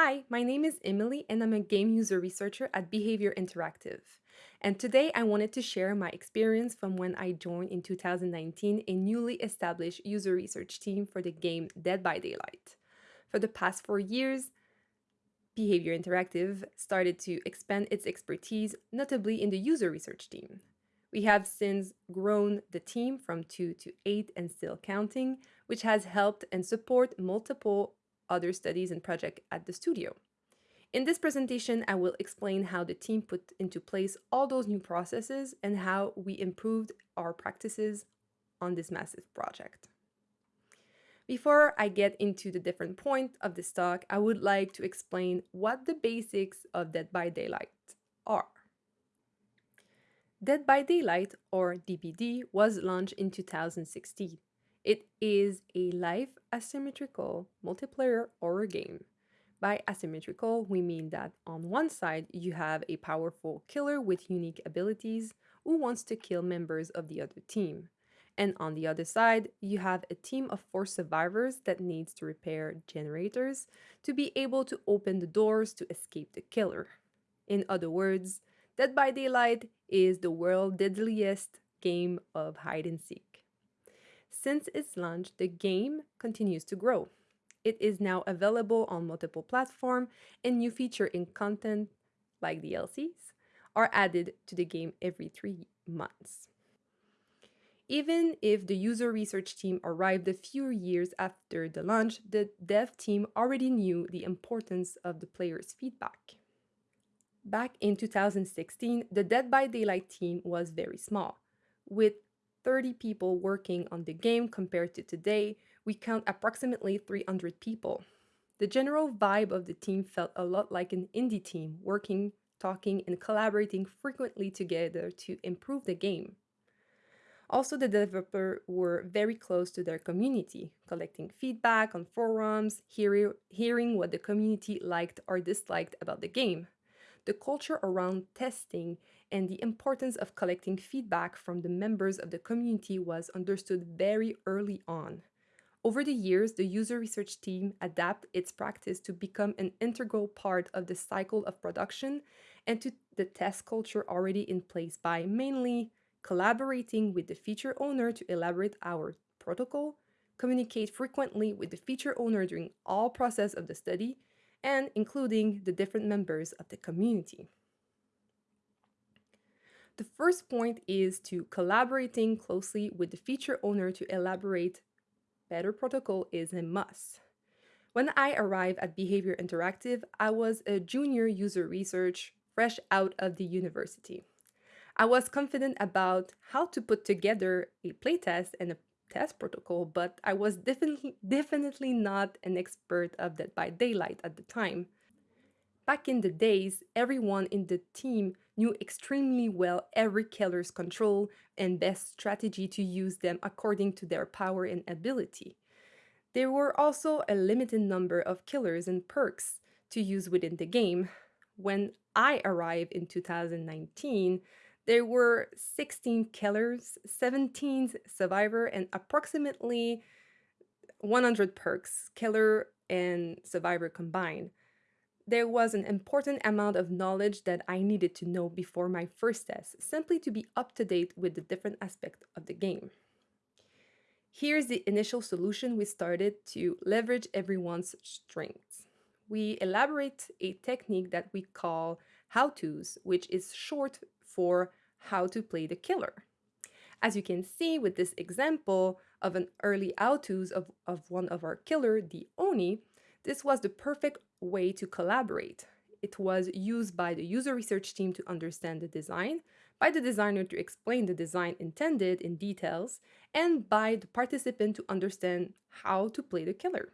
Hi, my name is Emily and I'm a game user researcher at Behaviour Interactive. And today I wanted to share my experience from when I joined in 2019 a newly established user research team for the game Dead by Daylight. For the past four years, Behaviour Interactive started to expand its expertise, notably in the user research team. We have since grown the team from two to eight and still counting, which has helped and support multiple other studies and projects at the studio. In this presentation, I will explain how the team put into place all those new processes and how we improved our practices on this massive project. Before I get into the different points of this talk, I would like to explain what the basics of Dead by Daylight are. Dead by Daylight, or DBD, was launched in 2016. It is a live asymmetrical multiplayer horror game. By asymmetrical, we mean that on one side you have a powerful killer with unique abilities who wants to kill members of the other team. And on the other side, you have a team of four survivors that needs to repair generators to be able to open the doors to escape the killer. In other words, Dead by Daylight is the world's deadliest game of hide and seek. Since its launch, the game continues to grow. It is now available on multiple platforms and new features in content like DLCs are added to the game every three months. Even if the user research team arrived a few years after the launch, the dev team already knew the importance of the player's feedback. Back in 2016, the Dead by Daylight team was very small. With 30 people working on the game compared to today, we count approximately 300 people. The general vibe of the team felt a lot like an indie team, working, talking, and collaborating frequently together to improve the game. Also, the developers were very close to their community, collecting feedback on forums, hear hearing what the community liked or disliked about the game. The culture around testing and the importance of collecting feedback from the members of the community was understood very early on. Over the years, the user research team adapted its practice to become an integral part of the cycle of production and to the test culture already in place by mainly collaborating with the feature owner to elaborate our protocol, communicate frequently with the feature owner during all process of the study, and including the different members of the community. The first point is to collaborating closely with the feature owner to elaborate better protocol is a must. When I arrived at Behaviour Interactive, I was a junior user research fresh out of the university. I was confident about how to put together a playtest and a test protocol, but I was definitely, definitely not an expert of Dead by Daylight at the time. Back in the days, everyone in the team knew extremely well every killer's control and best strategy to use them according to their power and ability. There were also a limited number of killers and perks to use within the game. When I arrived in 2019, there were 16 killers, 17 survivor, and approximately 100 perks, killer and survivor combined. There was an important amount of knowledge that I needed to know before my first test, simply to be up to date with the different aspects of the game. Here's the initial solution we started to leverage everyone's strengths. We elaborate a technique that we call how-tos, which is short for how to play the killer. As you can see with this example of an early how-tos of, of one of our killer, the Oni, this was the perfect way to collaborate. It was used by the user research team to understand the design, by the designer to explain the design intended in details, and by the participant to understand how to play the killer.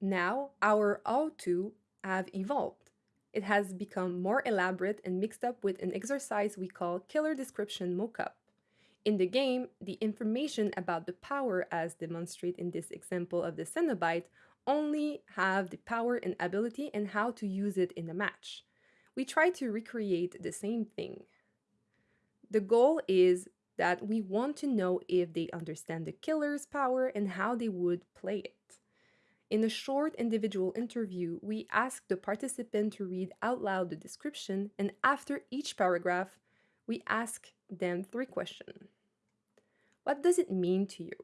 Now, our how-to have evolved. It has become more elaborate and mixed up with an exercise we call killer description mockup. In the game, the information about the power as demonstrated in this example of the Cenobite only have the power and ability and how to use it in a match. We try to recreate the same thing. The goal is that we want to know if they understand the killer's power and how they would play it. In a short individual interview, we ask the participant to read out loud the description, and after each paragraph, we ask them three questions. What does it mean to you?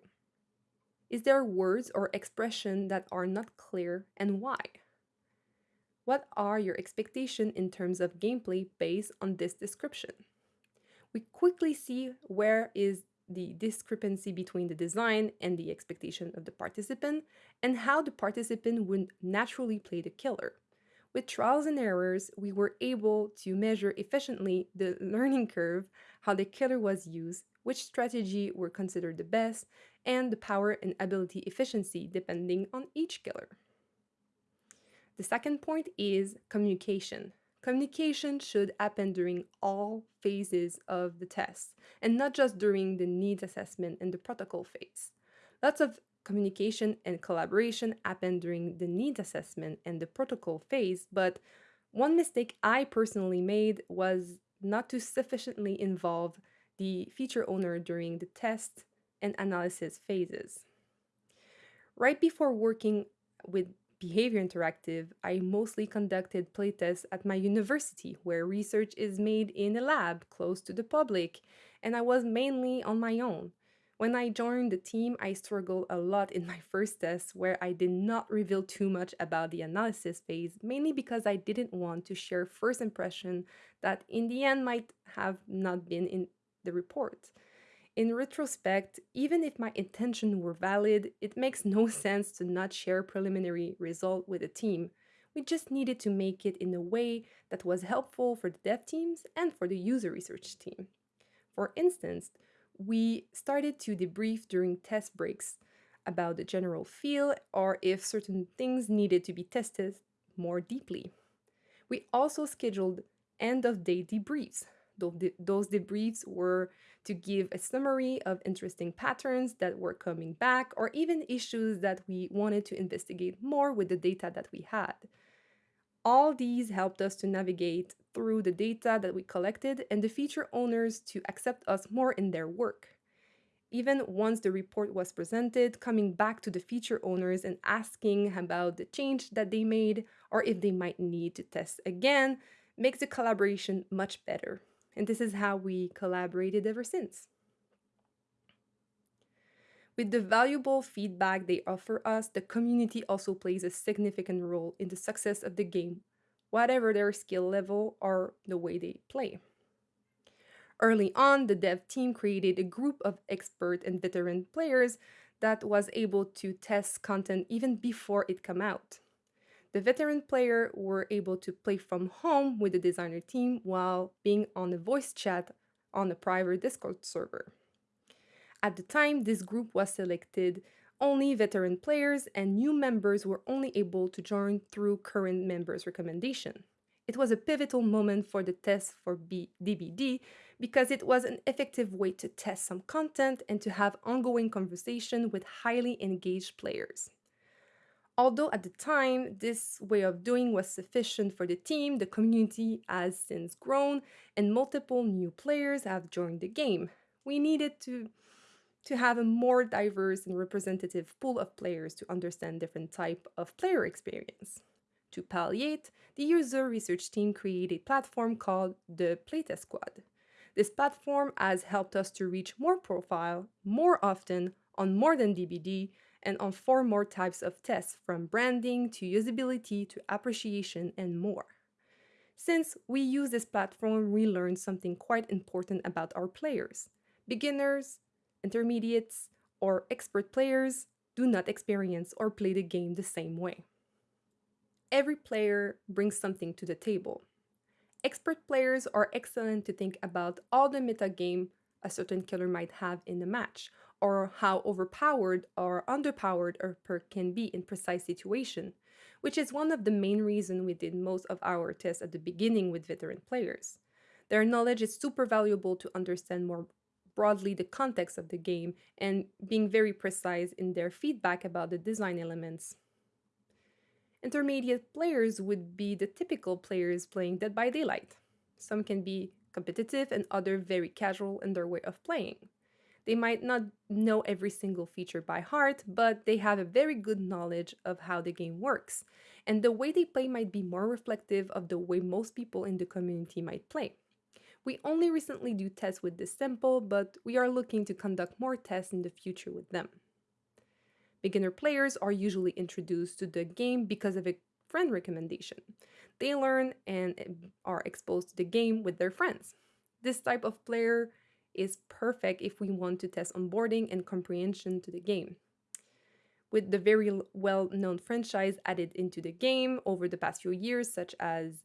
Is there words or expression that are not clear and why? What are your expectations in terms of gameplay based on this description? We quickly see where is the discrepancy between the design and the expectation of the participant and how the participant would naturally play the killer. With trials and errors, we were able to measure efficiently the learning curve, how the killer was used, which strategy were considered the best, and the power and ability efficiency depending on each killer. The second point is communication. Communication should happen during all phases of the test and not just during the needs assessment and the protocol phase. Lots of communication and collaboration happen during the needs assessment and the protocol phase, but one mistake I personally made was not to sufficiently involve the feature owner during the test and analysis phases. Right before working with Behaviour Interactive, I mostly conducted playtests at my university, where research is made in a lab close to the public, and I was mainly on my own. When I joined the team, I struggled a lot in my first test, where I did not reveal too much about the analysis phase, mainly because I didn't want to share first impression that in the end might have not been in the report. In retrospect, even if my intention were valid, it makes no sense to not share preliminary result with the team. We just needed to make it in a way that was helpful for the dev teams and for the user research team. For instance, we started to debrief during test breaks about the general feel or if certain things needed to be tested more deeply. We also scheduled end of day debriefs those debriefs were to give a summary of interesting patterns that were coming back or even issues that we wanted to investigate more with the data that we had. All these helped us to navigate through the data that we collected and the feature owners to accept us more in their work. Even once the report was presented, coming back to the feature owners and asking about the change that they made or if they might need to test again makes the collaboration much better and this is how we collaborated ever since. With the valuable feedback they offer us, the community also plays a significant role in the success of the game, whatever their skill level or the way they play. Early on, the dev team created a group of expert and veteran players that was able to test content even before it came out. The veteran player were able to play from home with the designer team while being on a voice chat on a private Discord server. At the time, this group was selected only veteran players and new members were only able to join through current members' recommendation. It was a pivotal moment for the test for B DBD because it was an effective way to test some content and to have ongoing conversation with highly engaged players. Although at the time this way of doing was sufficient for the team, the community has since grown and multiple new players have joined the game. We needed to, to have a more diverse and representative pool of players to understand different type of player experience. To palliate, the user research team created a platform called the Playtest Squad. This platform has helped us to reach more profile more often on more than DBD and on four more types of tests from branding to usability to appreciation and more. Since we use this platform, we learned something quite important about our players. Beginners, intermediates, or expert players do not experience or play the game the same way. Every player brings something to the table. Expert players are excellent to think about all the metagame a certain killer might have in a match, or how overpowered or underpowered a perk can be in precise situation, which is one of the main reasons we did most of our tests at the beginning with veteran players. Their knowledge is super valuable to understand more broadly the context of the game and being very precise in their feedback about the design elements. Intermediate players would be the typical players playing Dead by Daylight. Some can be competitive and other very casual in their way of playing. They might not know every single feature by heart, but they have a very good knowledge of how the game works. And the way they play might be more reflective of the way most people in the community might play. We only recently do tests with this sample, but we are looking to conduct more tests in the future with them. Beginner players are usually introduced to the game because of a friend recommendation. They learn and are exposed to the game with their friends. This type of player is perfect if we want to test onboarding and comprehension to the game. With the very well-known franchise added into the game over the past few years, such as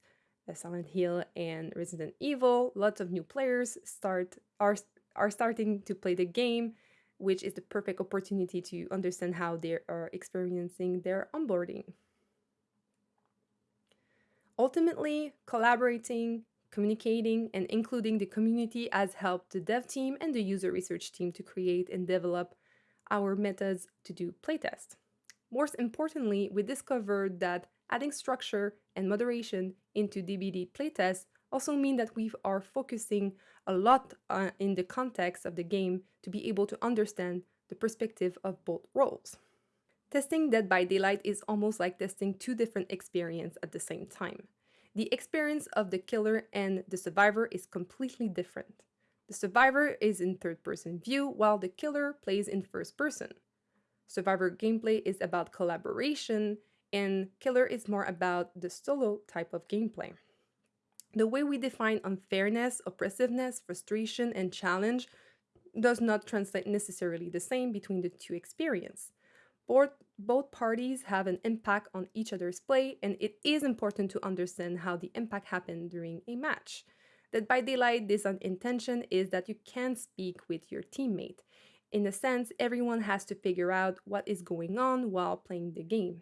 Silent Hill and Resident Evil, lots of new players start are are starting to play the game, which is the perfect opportunity to understand how they are experiencing their onboarding. Ultimately, collaborating, communicating, and including the community has helped the dev team and the user research team to create and develop our methods to do playtest. Most importantly, we discovered that adding structure and moderation into DBD playtests also mean that we are focusing a lot uh, in the context of the game to be able to understand the perspective of both roles. Testing Dead by Daylight is almost like testing two different experiences at the same time. The experience of the killer and the survivor is completely different. The survivor is in third person view while the killer plays in first person. Survivor gameplay is about collaboration and killer is more about the solo type of gameplay. The way we define unfairness, oppressiveness, frustration, and challenge does not translate necessarily the same between the two experiences. Both, both parties have an impact on each other's play, and it is important to understand how the impact happened during a match. Dead by Daylight, this intention is that you can speak with your teammate. In a sense, everyone has to figure out what is going on while playing the game.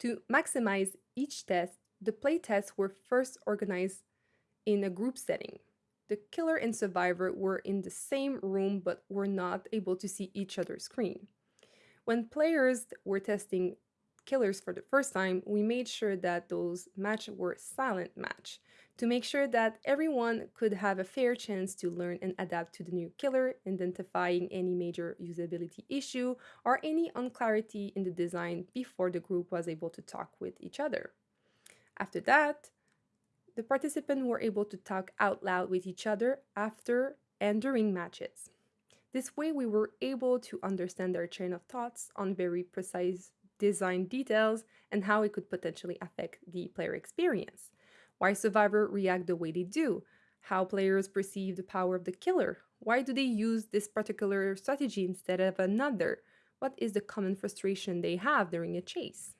To maximize each test, the playtests were first organized in a group setting. The killer and survivor were in the same room but were not able to see each other's screen. When players were testing killers for the first time, we made sure that those matches were silent match to make sure that everyone could have a fair chance to learn and adapt to the new killer, identifying any major usability issue or any unclarity in the design before the group was able to talk with each other. After that, the participants were able to talk out loud with each other after and during matches. This way, we were able to understand their chain of thoughts on very precise design details and how it could potentially affect the player experience. Why survivors react the way they do, how players perceive the power of the killer, why do they use this particular strategy instead of another, what is the common frustration they have during a chase.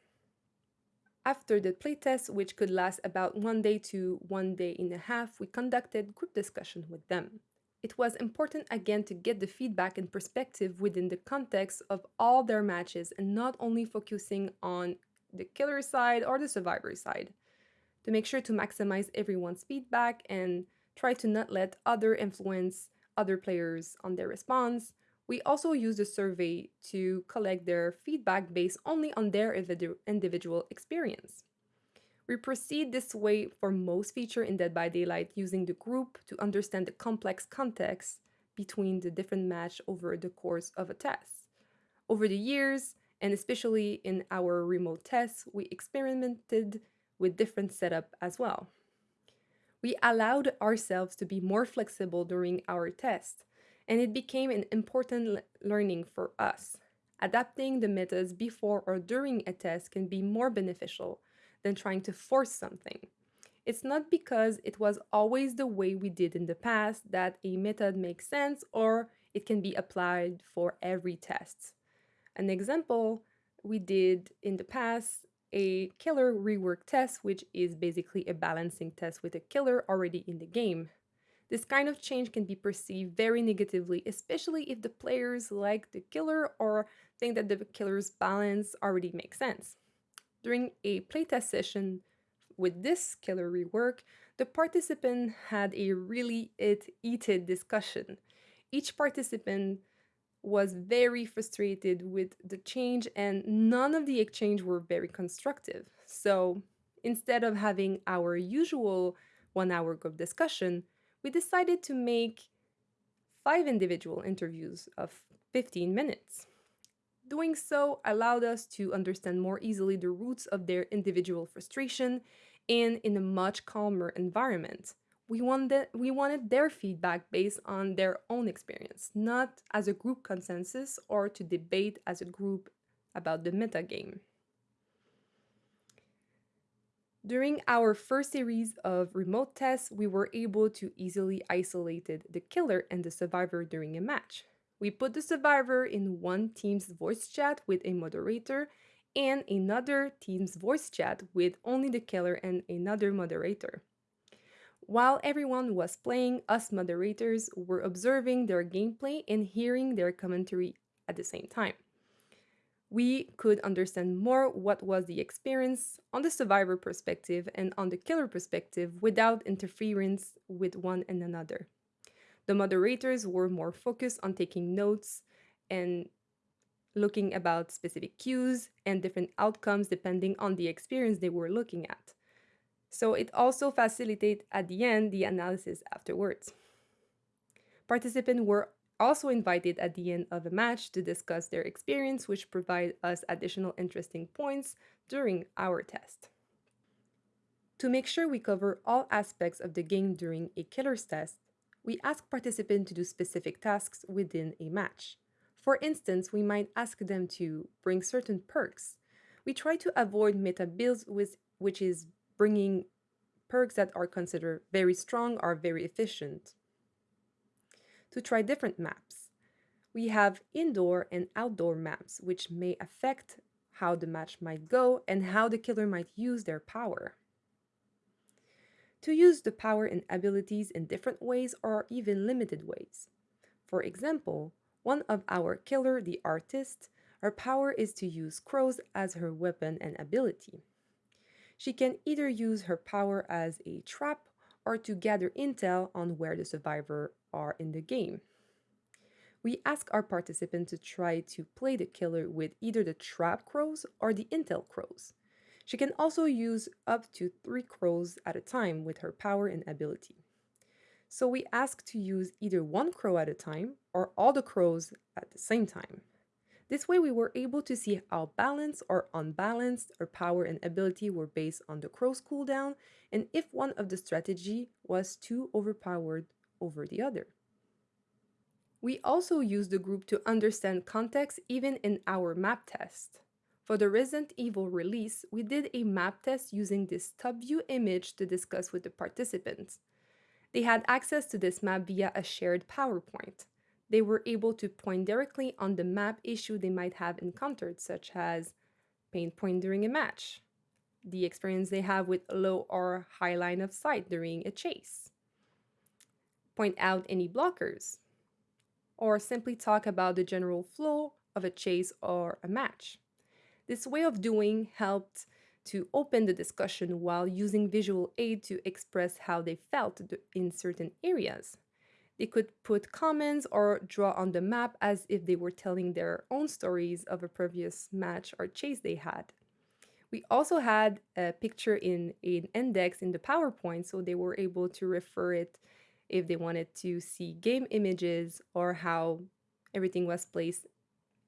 After the playtest, which could last about one day to one day and a half, we conducted group discussion with them. It was important again to get the feedback and perspective within the context of all their matches and not only focusing on the killer side or the survivor side. To make sure to maximize everyone's feedback and try to not let other influence other players on their response, we also use the survey to collect their feedback based only on their individual experience. We proceed this way for most feature in Dead by Daylight using the group to understand the complex context between the different match over the course of a test. Over the years, and especially in our remote tests, we experimented with different setup as well. We allowed ourselves to be more flexible during our test, and it became an important learning for us. Adapting the methods before or during a test can be more beneficial than trying to force something. It's not because it was always the way we did in the past that a method makes sense or it can be applied for every test. An example we did in the past a killer rework test, which is basically a balancing test with a killer already in the game. This kind of change can be perceived very negatively, especially if the players like the killer or think that the killer's balance already makes sense. During a playtest session with this killer rework, the participant had a really it heated discussion. Each participant was very frustrated with the change and none of the exchange were very constructive. So instead of having our usual one hour group discussion, we decided to make five individual interviews of 15 minutes. Doing so allowed us to understand more easily the roots of their individual frustration and in a much calmer environment. We wanted, we wanted their feedback based on their own experience, not as a group consensus or to debate as a group about the metagame. During our first series of remote tests, we were able to easily isolate the killer and the survivor during a match. We put the survivor in one team's voice chat with a moderator and another team's voice chat with only the killer and another moderator. While everyone was playing, us moderators were observing their gameplay and hearing their commentary at the same time we could understand more what was the experience on the survivor perspective and on the killer perspective without interference with one and another. The moderators were more focused on taking notes and looking about specific cues and different outcomes depending on the experience they were looking at. So it also facilitates at the end the analysis afterwards. Participants were also invited at the end of a match to discuss their experience, which provide us additional interesting points during our test. To make sure we cover all aspects of the game during a killer's test, we ask participants to do specific tasks within a match. For instance, we might ask them to bring certain perks. We try to avoid meta builds, with, which is bringing perks that are considered very strong or very efficient to try different maps. We have indoor and outdoor maps, which may affect how the match might go and how the killer might use their power. To use the power and abilities in different ways or even limited ways. For example, one of our killer, the artist, her power is to use crows as her weapon and ability. She can either use her power as a trap or to gather intel on where the survivor are in the game. We ask our participant to try to play the killer with either the trap crows or the intel crows. She can also use up to three crows at a time with her power and ability. So we ask to use either one crow at a time or all the crows at the same time. This way we were able to see how balanced or unbalanced our power and ability were based on the crow's cooldown and if one of the strategy was too overpowered over the other. We also use the group to understand context even in our map test. For the Resident Evil release, we did a map test using this top view image to discuss with the participants. They had access to this map via a shared PowerPoint. They were able to point directly on the map issue they might have encountered, such as pain point during a match, the experience they have with low or high line of sight during a chase, point out any blockers, or simply talk about the general flow of a chase or a match. This way of doing helped to open the discussion while using visual aid to express how they felt in certain areas. They could put comments or draw on the map as if they were telling their own stories of a previous match or chase they had. We also had a picture in an index in the PowerPoint, so they were able to refer it if they wanted to see game images or how everything was placed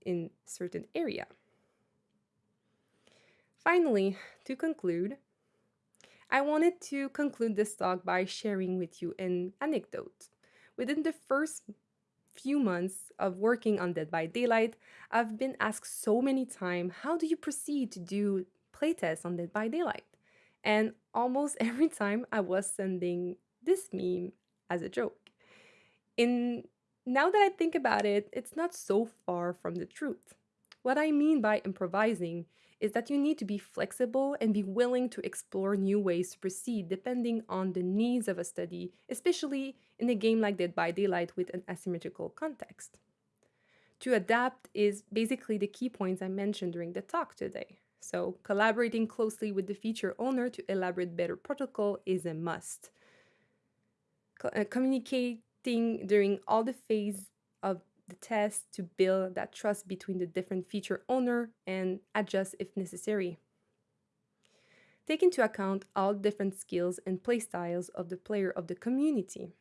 in certain area. Finally, to conclude, I wanted to conclude this talk by sharing with you an anecdote. Within the first few months of working on Dead by Daylight, I've been asked so many times, how do you proceed to do playtests on Dead by Daylight? And almost every time I was sending this meme as a joke. In now that I think about it, it's not so far from the truth. What I mean by improvising is that you need to be flexible and be willing to explore new ways to proceed depending on the needs of a study, especially in a game like Dead by Daylight with an asymmetrical context. To adapt is basically the key points I mentioned during the talk today. So collaborating closely with the feature owner to elaborate better protocol is a must uh, communicating during all the phase of the test to build that trust between the different feature owner and adjust if necessary. Take into account all different skills and playstyles of the player of the community.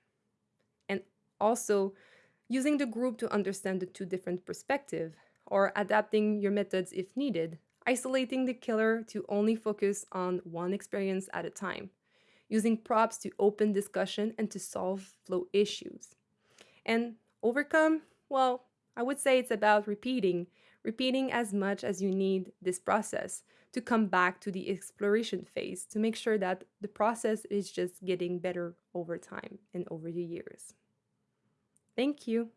And also using the group to understand the two different perspectives, or adapting your methods if needed, isolating the killer to only focus on one experience at a time, using props to open discussion and to solve flow issues. And overcome, well, I would say it's about repeating, repeating as much as you need this process to come back to the exploration phase to make sure that the process is just getting better over time and over the years. Thank you.